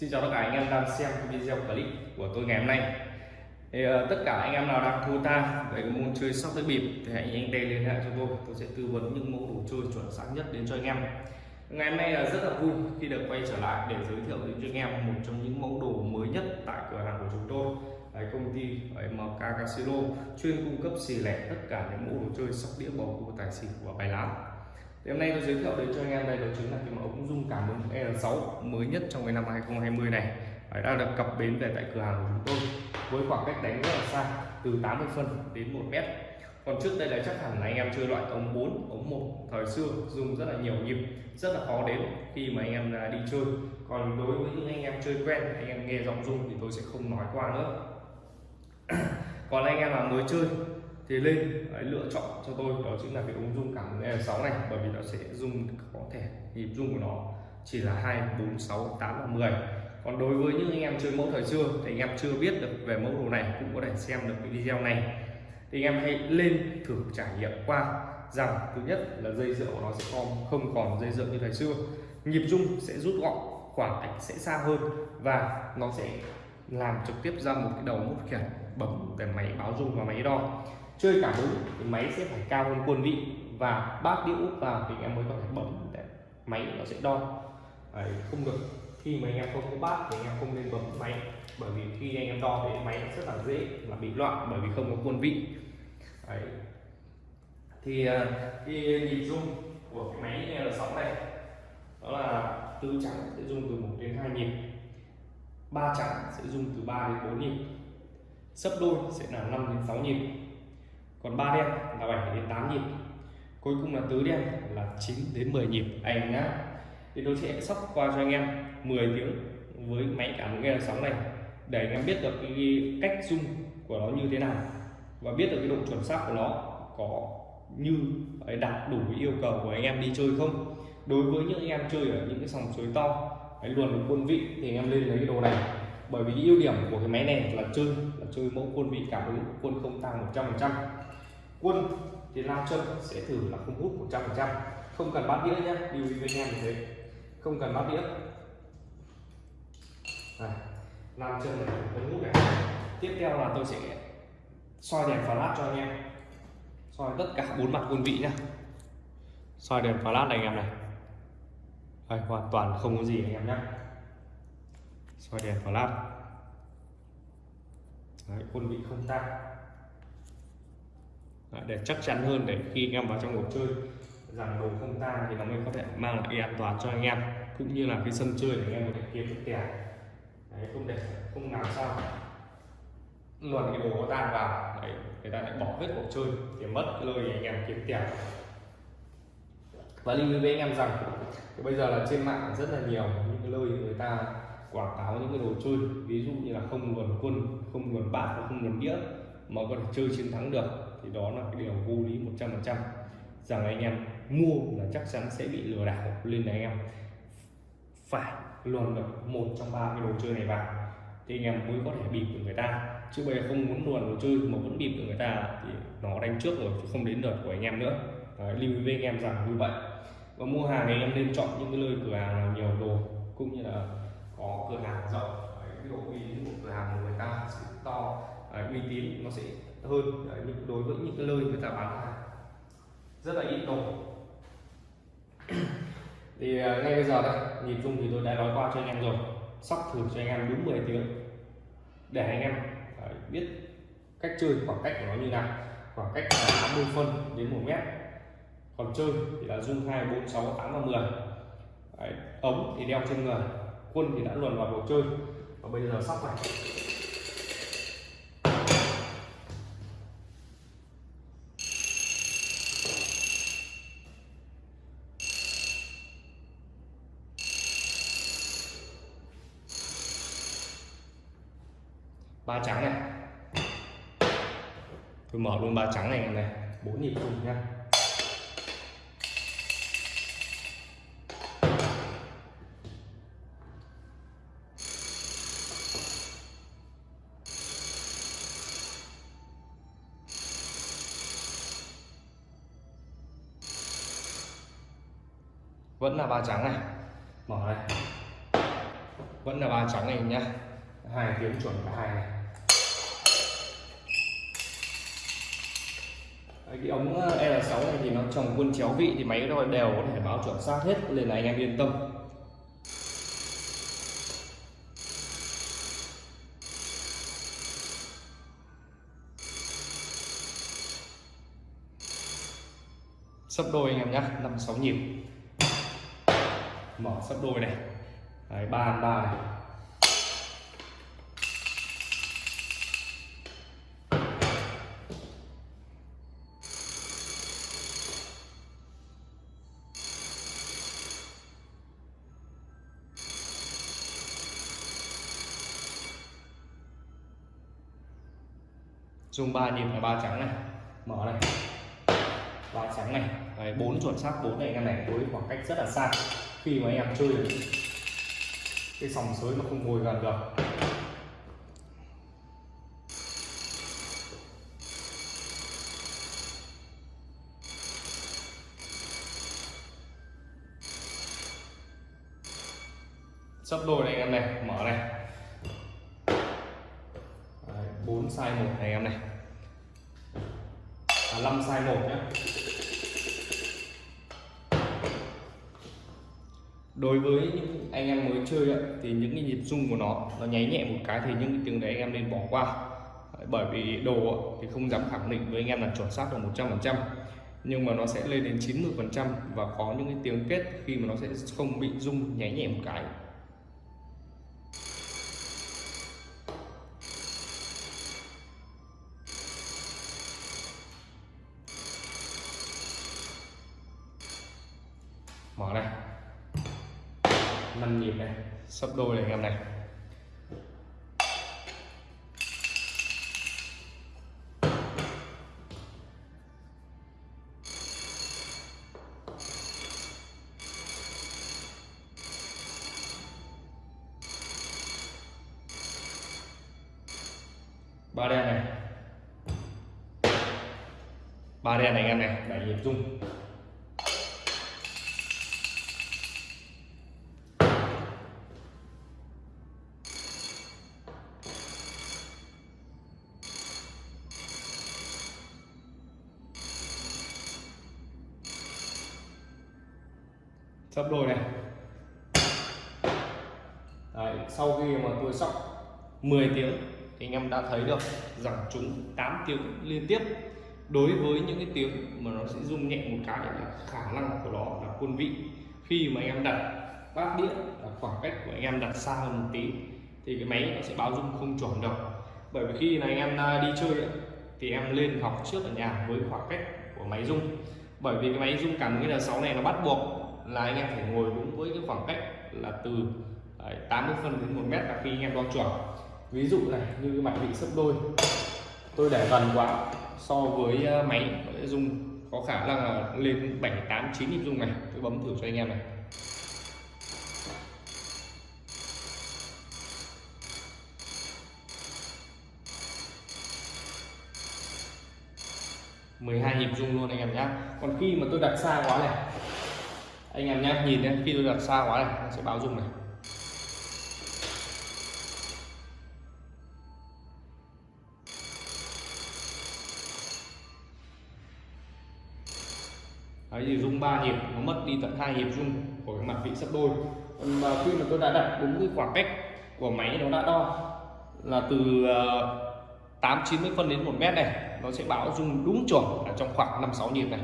Xin chào tất cả anh em đang xem video clip của tôi ngày hôm nay. Thì, uh, tất cả anh em nào đang thua ta về cái môn chơi sóc tới bịp thì hãy nhanh tay liên hệ cho tôi. Tôi sẽ tư vấn những mẫu đồ chơi chuẩn xác nhất đến cho anh em. Ngày hôm nay là rất là vui khi được quay trở lại để giới thiệu đến cho anh em một trong những mẫu đồ mới nhất tại cửa hàng của chúng tôi. Đấy, công ty MK Casino chuyên cung cấp xì lẻ tất cả những mẫu đồ chơi sóc đĩa bầu cua tài xỉu và bài lá thì hôm nay tôi giới thiệu đến cho anh em đây đó chính là cái mẫu ống dung cảm ứng L6 mới nhất trong cái năm 2020 này. Đấy, đã được cập bến về tại cửa hàng của chúng tôi với khoảng cách đánh rất là xa từ 80 phân đến 1 mét. Còn trước đây là chắc hẳn là anh em chơi loại ống 4 ống 1 thời xưa dùng rất là nhiều nhịp rất là khó đến khi mà anh em đi chơi. Còn đối với những anh em chơi quen anh em nghe giọng rung thì tôi sẽ không nói qua nữa. Còn anh em là mới chơi thì lên đấy, lựa chọn cho tôi đó chính là cái ống dung cảm ứng e L6 này bởi vì nó sẽ dung có thể nhịp dung của nó chỉ là 2 4 6 8 và 10 còn đối với những anh em chơi mẫu thời xưa thì anh em chưa biết được về mẫu đồ này cũng có thể xem được cái video này. Thì anh em hãy lên thử trải nghiệm qua rằng thứ nhất là dây dựa của nó sẽ không không còn dây dựa như thời xưa. Nhịp dung sẽ rút gọn khoảng cách sẽ xa hơn và nó sẽ làm trực tiếp ra một cái đầu mút khiển bấm để máy báo dung và máy đo chơi cảm ứng thì máy sẽ phải cao hơn quân vị và bát đĩa úp vào thì em mới có thể bấm. Để máy nó sẽ đo. Đấy, không được. Khi mà anh em không có bát thì anh em không nên bấm máy bởi vì khi anh em đo thì máy rất là dễ là bị loạn bởi vì không có quân vị. Đấy. thì à, cái nhịp rung của cái máy L6 này đó là tứ trắng sẽ dung từ 1 đến 2 nhịp. Ba trắng sẽ dung từ 3 đến 4 nhịp. Sấp đôi sẽ là 5 đến 6 nhịp còn ba đen là 7 đến 8 nhịp. Cuối cùng là tứ đen là 9 đến 10 nhịp. Anh nhá. Thì tôi sẽ sóc qua cho anh em 10 tiếng với máy cảm nghe sóng này, để anh em biết được cái cách dung của nó như thế nào và biết được cái độ chuẩn xác của nó có như đạt đủ yêu cầu của anh em đi chơi không. Đối với những anh em chơi ở những cái sòng suối to, cái luồn quân vị thì anh em lên lấy cái đồ này bởi vì ưu điểm của cái máy này là chơi là chơi mẫu quân vị cảm ứng quân không tăng 100 phần trăm. Quân thì lao chân sẽ thử là không hút 100 phần trăm. Không cần bát đĩa nhé lưu ý với anh em như thế. Không cần bát đĩa. Này, làm chân này không hút này tiếp theo là tôi sẽ soi đèn flash cho anh em. Soi tất cả bốn mặt quân vị nhá. Soi đèn flash này anh em này. Đây, hoàn toàn không có gì anh em nhé soi đèn flash Đấy, quân vị không tăng Đấy, để chắc chắn hơn để khi anh em vào trong cuộc chơi rằng đồ không tan thì nó mới có thể mang lại an toàn cho anh em cũng như là cái sân chơi để anh em có thể kiếm được tiền. Đấy không để không làm sao luồn cái đồ có tan vào. Đấy người ta lại bỏ hết cuộc chơi thì mất cái lời anh em kiếm tiền. Và lưu ý với anh em rằng bây giờ là trên mạng rất là nhiều những cái lời người ta quảng cáo những cái đồ chơi ví dụ như là không luồn quân không luồn bát và không luồn đĩa mà có thể chơi chiến thắng được thì đó là cái điều vô lý 100% rằng anh em mua là chắc chắn sẽ bị lừa đảo nên là anh em. Phải luồn được một trong ba cái đồ chơi này vào thì anh em mới có thể bịp được người ta. Chứ bây giờ không muốn luồn đồ chơi mà vẫn bịp được người ta thì nó đánh trước rồi chứ không đến lượt của anh em nữa. Đấy, lưu ý với anh em rằng như vậy. Và mua hàng thì anh em nên chọn những cái nơi cửa hàng nào nhiều đồ cũng như là có cửa hàng rộng. Đấy, ví dụ uy một cửa hàng của người ta sẽ to đấy, uy tín nó sẽ hơn Đấy, đối với những cái nơi người ta bán hàng. Rất là ít đồ. Thì à, ngay bây giờ đây nhìn chung thì tôi đã nói qua cho anh em rồi. Sóc thử cho anh em đúng 10 tiếng. Để anh em uh, biết cách chơi khoảng cách của nó như nào. Khoảng cách là 80 phân đến 1 mét. Còn chơi thì là dung 2 4 6 8 và 10 Đấy, ống thì đeo trên người quân thì đã luồn vào cuộc chơi. Và bây giờ sắp này ba trắng này. Tôi mở luôn ba trắng này này. Bốn nhịp cùng nha. Vẫn là ba trắng này. Mở này vẫn là ba trắng này nhá. Hai tiếng chuẩn cả hai này. Cái ống ờ, L6 này thì nó trồng quân chéo vị thì máy nó đều có thể báo chuẩn xác hết, nên là anh em yên tâm. Sấp đôi anh em nhé năm sáu nhịp mở sắp đôi này. Đấy, ba ba này. Dùng ba nhịp là ba trắng này. Mở này ba trắng này Đấy, bốn chuẩn xác bốn này anh em này với khoảng cách rất là xa. Khi mà anh em chơi cái sòng sới mà không ngồi gần được. Đối với những anh em mới chơi thì những cái nhịp rung của nó nó nháy nhẹ một cái thì những cái tiếng đấy anh em nên bỏ qua. Bởi vì đồ thì không dám khẳng định với anh em là chuẩn xác được 100% nhưng mà nó sẽ lên đến 90% và có những cái tiếng kết khi mà nó sẽ không bị rung nháy nhẹ một cái. Mình này sắp đôi này anh em này. Ba đen này. Ba đen này anh em này bảy nhịp rung. Sấp đôi này. Đấy, sau khi mà tôi sóc 10 tiếng thì anh em đã thấy được rằng chúng 8 tiếng liên tiếp đối với những cái tiếng mà nó sẽ rung nhẹ một cái là khả năng của nó là quân vị. Khi mà anh em đặt bát đĩa là khoảng cách của anh em đặt xa hơn một tí thì cái máy nó sẽ báo rung không chuẩn đâu bởi vì khi là anh em à, đi chơi thì em lên học trước ở nhà với khoảng cách của máy rung. Bởi vì cái máy rung cảm ứng là 6 này nó bắt buộc là anh em phải ngồi đúng với cái khoảng cách là từ đấy, 80 phân đến 1 mét là khi anh em đo chuẩn. Ví dụ này như cái mặt vị sấp đôi tôi để gần quá so với ờ, máy nó sẽ rung có khả năng là lên 7 8 9 nhịp dung này tôi bấm thử cho anh em này. mười hai nhịp rung luôn anh em nhé còn khi mà tôi đặt xa quá này anh em nhé nhìn nhé khi tôi đặt xa quá này nó sẽ báo rung này. Đấy thì rung ba nhịp, nó mất đi tận hai nhịp rung của cái mặt vị sấp đôi. Còn mà khi mà tôi đã đặt đúng cái khoảng cách của máy nó đã đo, là từ ờ, 8 90 phân đến 1 mét này, nó sẽ báo rung đúng chuẩn ở trong khoảng 5 6 nhịp này.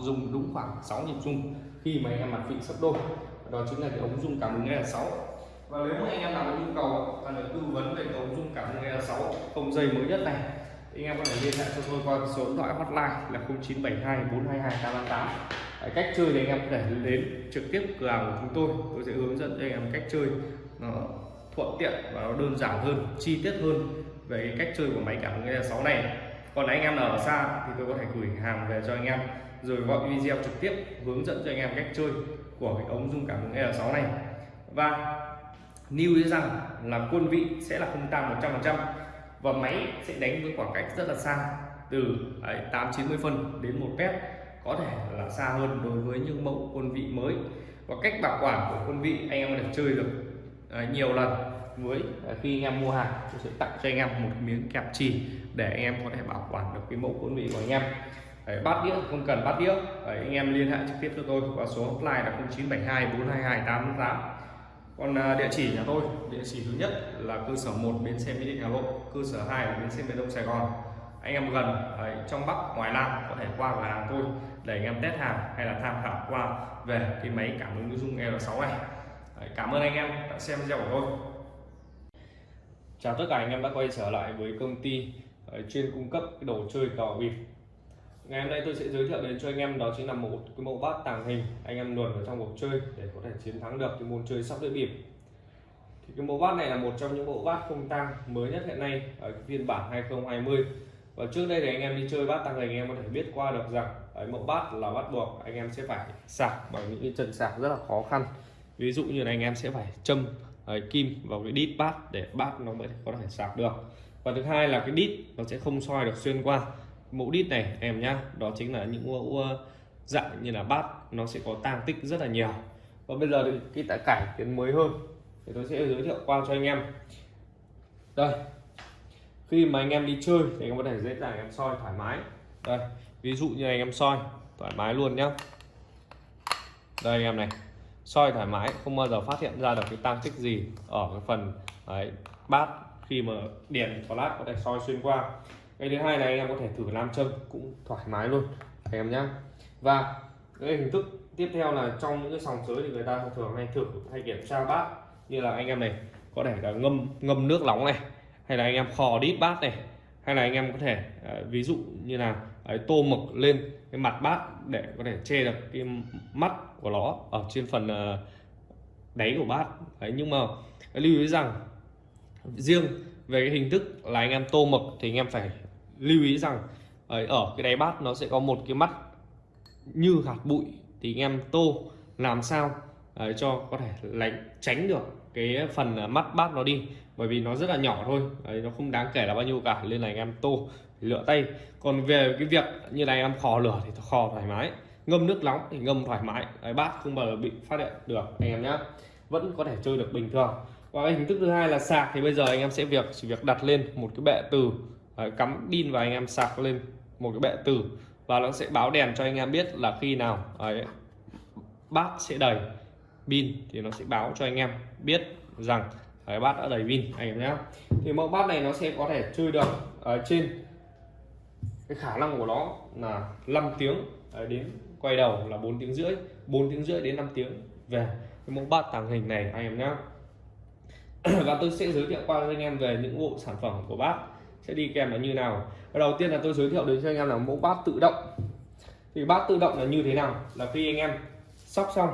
Dùng đúng khoảng 6 nhịp rung khi mà anh em mặt vị sắp đôi. Đó chính là cái ống rung cảm ứng L6 và nếu mà anh em nào có nhu cầu cần được tư vấn về ống rung cảm ứng L6 không dây mới nhất này thì anh em có thể liên hệ cho tôi qua số điện thoại hotline là 0972 422 888 Đấy, cách chơi thì anh em có thể đến trực tiếp cửa hàng của chúng tôi. Tôi sẽ hướng dẫn cho anh em cách chơi nó thuận tiện và nó đơn giản hơn chi tiết hơn về cái cách chơi của máy cảm ứng L6 này. Còn anh em nào ở xa thì tôi có thể gửi hàng về cho anh em rồi gọi video trực tiếp hướng dẫn cho anh em cách chơi của cái ống dung cảm ứng L6 này. Và lưu ý rằng là quân vị sẽ là không tăng 100% và máy sẽ đánh với khoảng cách rất là xa, từ 8 90 phân đến 1 mét, có thể là xa hơn đối với những mẫu quân vị mới. Và cách bảo quản của quân vị anh em có thể chơi được à, nhiều lần với à, khi anh em mua hàng, tôi sẽ tặng cho anh em một miếng kẹp trì để anh em có thể bảo quản được cái mẫu quân vị của anh em. Đấy, bát đĩa không cần bát đĩa. Đấy, anh em liên hệ trực tiếp cho tôi qua số hotline là 0972 422 888 còn à, địa chỉ nhà tôi địa chỉ thứ nhất là cơ sở 1 bến xe mỹ đình hà nội cơ sở 2 là bến xe miền đông sài gòn. Anh em gần ở trong bắc ngoài nam có thể qua cửa hàng tôi để anh em test hàng hay là tham khảo qua về cái máy cảm ứng dung L6 này. Đấy, cảm ơn anh em đã xem video của tôi. Chào tất cả anh em đã quay trở lại với công ty chuyên cung cấp cái đồ chơi cờ bịp ngày hôm nay tôi sẽ giới thiệu đến cho anh em đó chính là một cái mẫu bát tàng hình. Anh em luồn vào trong cuộc chơi để có thể chiến thắng được cái môn chơi sóc đĩa bịp thì cái mẫu bát này là một trong những mẫu bát không tang mới nhất hiện nay ở phiên bản 2020 và trước đây thì anh em đi chơi bát tàng hình anh em có thể biết qua được rằng ở mẫu bát là bắt buộc anh em sẽ phải sạc bằng những cái chân sạc rất là khó khăn. Ví dụ như là anh em sẽ phải châm ấy, kim vào cái đít bát để bát nó mới có thể sạc được. Và thứ hai là cái đít nó sẽ không soi được xuyên qua mẫu đít này em nhá. Đó chính là những mẫu ờ, dạng như là bát nó sẽ có tang tích rất là nhiều. Và bây giờ thì cái tại cải tiến mới hơn thì tôi sẽ giới thiệu qua cho anh em. Đây khi mà anh em đi chơi thì anh em có thể dễ dàng em soi thoải mái. Đây ví dụ như anh em soi thoải mái luôn nhá. Đây anh em này soi thoải mái không bao giờ phát hiện ra được cái tăng tích gì ở cái phần đấy, bát khi mà đèn flash có thể soi xuyên qua cái thứ hai là anh em có thể thử nam châm cũng thoải mái luôn anh em nhé và cái hình thức tiếp theo là trong những cái sòng sới thì người ta thường hay thử hay kiểm tra bát. Như là anh em này có thể là ngâm ngâm nước nóng này hay là anh em khò đít bát này hay là anh em có thể ờ, ví dụ như là ấy, tô mực lên cái mặt bát để có thể che được cái mắt của nó ở trên phần ờ, đáy của bát. Đấy nhưng mà lưu ý rằng riêng về cái hình thức là anh em tô mực thì anh em phải lưu ý rằng ở cái đáy bát nó sẽ có một cái mắt như hạt bụi thì anh em tô làm sao uh, cho có thể lánh tránh được cái phần à, mắt bát nó đi. Bởi vì nó rất là nhỏ thôi đấy, nó không đáng kể là bao nhiêu cả nên là anh em tô lựa tay. Còn về cái việc như này em khò lửa thì khò thoải mái ngâm nước nóng thì ngâm thoải mái đấy, bát không bao giờ bị phát hiện được anh em nhé vẫn có thể chơi được bình thường. Và cái hình thức thứ hai là sạc thì bây giờ anh em sẽ việc chỉ việc đặt lên một cái bệ từ đấy, cắm pin và anh em sạc lên một cái bệ từ và nó sẽ báo đèn cho anh em biết là khi nào ấy, bát sẽ đầy pin thì nó sẽ báo cho anh em biết rằng cái bát đã đầy pin anh em nhé. Thì mẫu bát này nó sẽ có thể chơi được ở trên cái khả năng của nó là 5 tiếng đến quay đầu là 4 tiếng rưỡi 4 tiếng rưỡi đến 5 tiếng về. Cái mẫu bát tàng hình này anh em nhé. Và tôi sẽ giới thiệu qua cho anh em về những bộ sản phẩm của bát sẽ đi kèm là như nào? Đầu tiên là tôi giới thiệu đến cho anh em là mẫu bát tự động. Thì bát tự động là như thế nào? Là khi anh em sóc xong,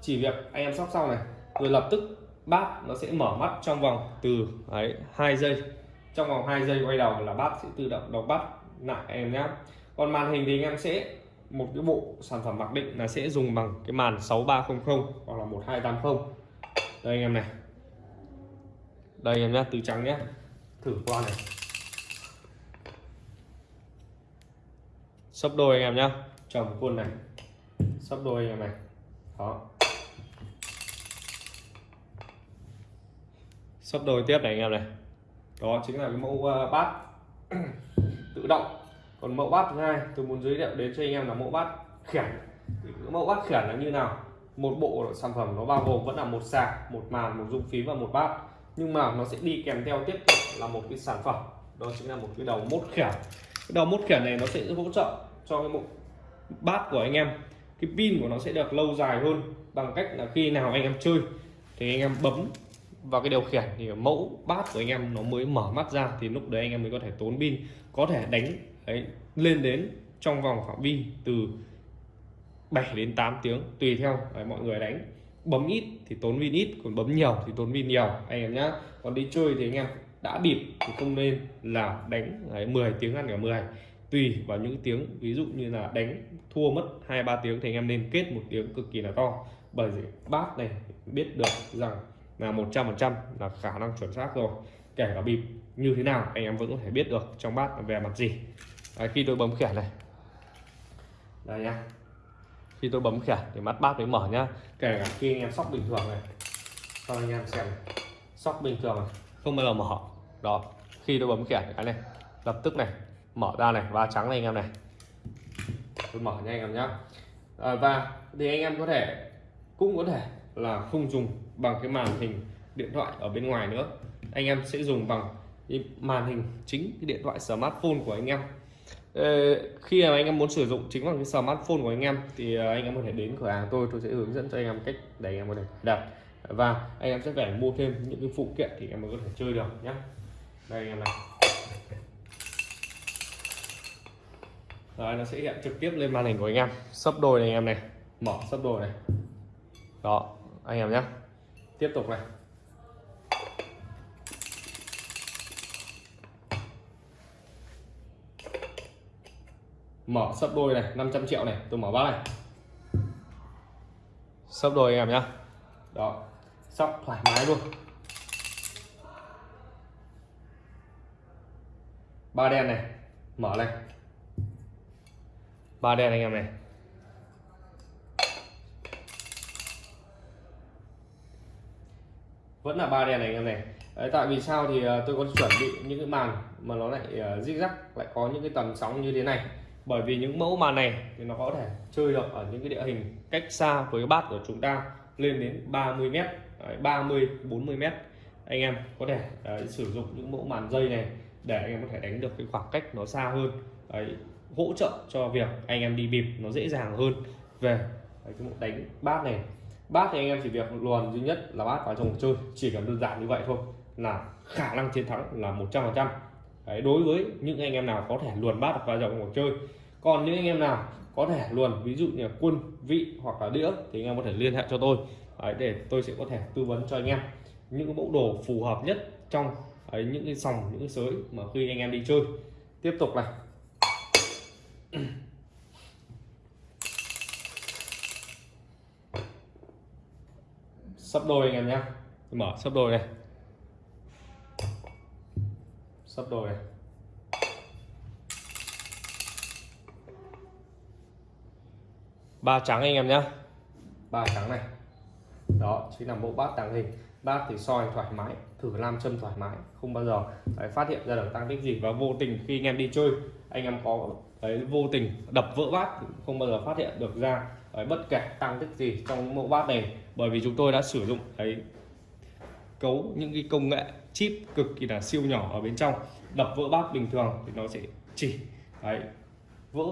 chỉ việc anh em sóc xong này, rồi lập tức bát nó sẽ mở mắt trong vòng từ ấy hai giây. Trong vòng 2 giây quay đầu là bát sẽ tự động đọc bắt lại em nhé còn màn hình thì anh em sẽ, một cái bộ sản phẩm mặc định là sẽ dùng bằng cái màn 6300 hoặc là 1280 đây anh em này. Đây anh em nhé từ trắng nhé thử qua này. Sấp đôi anh em nhá, chồng quân này. Sấp đôi anh em này. Đó. Sắp đôi tiếp này anh em này. Đó chính là cái mẫu uh, bát. Tự động. Còn mẫu bát thứ hai tôi muốn giới thiệu đến cho anh em là mẫu bát khiển. Mẫu bát khiển là như nào? Một bộ sản phẩm nó bao gồm vẫn là một sạc một màn một dung phí và một bát. Nhưng mà nó sẽ đi kèm theo tiếp tục là một cái sản phẩm. Đó chính là một cái đầu mốt khiển. Cái đầu mốt khiển này nó sẽ hỗ trợ cho cái bộ bát của anh em. Cái pin của nó sẽ được lâu dài hơn bằng cách là khi nào anh em chơi thì anh em bấm vào cái điều khiển thì mẫu bát của anh em nó mới mở mắt ra thì lúc đấy anh em mới có thể tốn pin có thể đánh ấy, lên đến trong vòng phạm vi từ 7 đến 8 tiếng tùy theo đấy, mọi người đánh. Bấm ít thì tốn pin ít còn bấm nhiều thì tốn pin nhiều. Anh em nhá. Còn đi chơi thì anh em đã bịp thì không nên là đánh đấy, 10 tiếng ăn cả 10 tùy vào những tiếng. Ví dụ như là đánh thua mất hai ba tiếng thì anh em nên kết một tiếng cực kỳ là to. Bởi vì bát này biết được rằng là 100% là khả năng chuẩn xác rồi. Kể cả bịp như thế nào anh em vẫn có thể biết được trong bát về mặt gì. Đấy, khi tôi bấm khẻn này. Đây nhá. Khi tôi bấm khẻn thì mắt bát mới mở nhá. Kể cả khi anh em sóc bình thường này cho anh em xem sóc bình thường này không bao giờ mở. Đó. Khi tôi bấm khẻn cái này lập tức này mở ra này và trắng này anh em này tôi mở nha anh em nhé. à, và thì anh em có thể cũng có thể là không dùng bằng cái màn hình điện thoại ở bên ngoài nữa anh em sẽ dùng bằng cái màn hình chính cái điện thoại smartphone của anh em khi mà anh em muốn sử dụng chính bằng cái smartphone của anh em thì anh em có thể đến cửa hàng tôi tôi sẽ hướng dẫn cho anh em cách để anh em có thể đặt và anh em sẽ phải mua thêm những cái phụ kiện thì anh em mới có thể chơi được nhé đây anh em này Đấy, nó sẽ hiện trực tiếp lên màn hình của anh em. Sấp đôi này anh em này. Mở sấp đôi này. Đó anh em nhé. Tiếp tục này. Mở sấp đôi này 500 triệu này. Tôi mở bát này. Sấp đôi anh em nhá đó sóc thoải mái luôn. Ba đen này. Mở này ba đen anh em này. Vẫn là ba đen này anh em này. Đấy, tại vì sao thì ờ, tôi có chuẩn bị những cái màn mà nó lại uh, zig lại có những cái tầm sóng như thế này. Bởi vì những mẫu màn này thì nó có thể chơi được ở những cái địa hình cách xa với bát của chúng ta lên đến 30 mét 30 40 mét. Anh em có thể đấy, sử dụng những mẫu màn dây này để anh em có thể đánh được cái khoảng cách nó xa hơn. Đấy, hỗ trợ cho việc anh em đi bịp nó dễ dàng hơn. Về đấy, cái đánh bát này. Bát thì anh em chỉ việc luồn duy nhất là bát vào trong cuộc chơi chỉ cần đơn giản như vậy thôi là khả năng chiến thắng là 100 phần trăm. Đối với những anh em nào có thể luồn bát vào trong cuộc chơi. Còn những anh em nào có thể luồn ví dụ như là quân vị hoặc là đĩa thì anh em có thể liên hệ cho tôi. Đấy, để tôi sẽ có thể tư vấn cho anh em những cái mẫu đồ phù hợp nhất trong đấy, những cái sòng những cái sới mà khi anh em đi chơi. Tiếp tục này. Sắp đôi anh em nhé. Mở sắp đôi này. Sắp đôi này. Ba trắng anh em nhé. Ba trắng này. Đó chính là mẫu bát tàng hình. Bát thì soi thoải mái thử nam châm thoải mái không bao giờ đấy, phát hiện ra được tăng tích gì và vô tình khi anh em đi chơi anh em có đấy, vô tình đập vỡ bát không bao giờ phát hiện được ra đấy, bất kể tăng tích gì trong mẫu bát này bởi vì chúng tôi đã sử dụng cái cấu những cái công nghệ chip cực kỳ là siêu nhỏ ở bên trong. Đập vỡ bát bình thường thì nó sẽ chỉ đấy, vỡ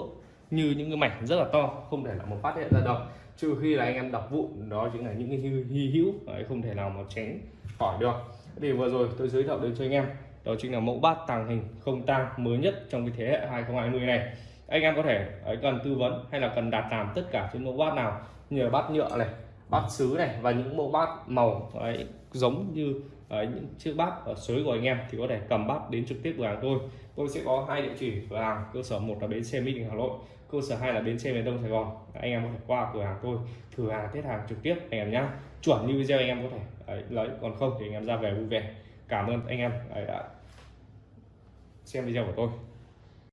như những cái mảnh rất là to không thể là một phát hiện ra được. Trừ khi là anh em đập vụn đó chính là những cái hy hữu đấy, không thể nào mà tránh khỏi được. Thì vừa rồi tôi giới thiệu đến cho anh em đó chính là mẫu bát tàng hình không tang mới nhất trong cái thế hệ 2020 này. Anh em có thể ấy, cần tư vấn hay là cần đặt làm tất cả những mẫu bát nào như là bát nhựa này bát sứ này và những mẫu bát màu đấy, giống như đấy, những chiếc bát ở suối của anh em thì có thể cầm bát đến trực tiếp cửa hàng tôi. Tôi sẽ có hai địa chỉ cửa hàng cơ sở một là bến xe mỹ đình hà nội cơ sở hai là bến xe miền đông sài gòn. Anh em có thể qua cửa hàng tôi thử hàng test hàng trực tiếp anh em nhá. Chuẩn như video anh em có thể đấy, lấy còn không thì anh em ra về vui vẻ. Cảm ơn anh em đấy, đã xem video của tôi.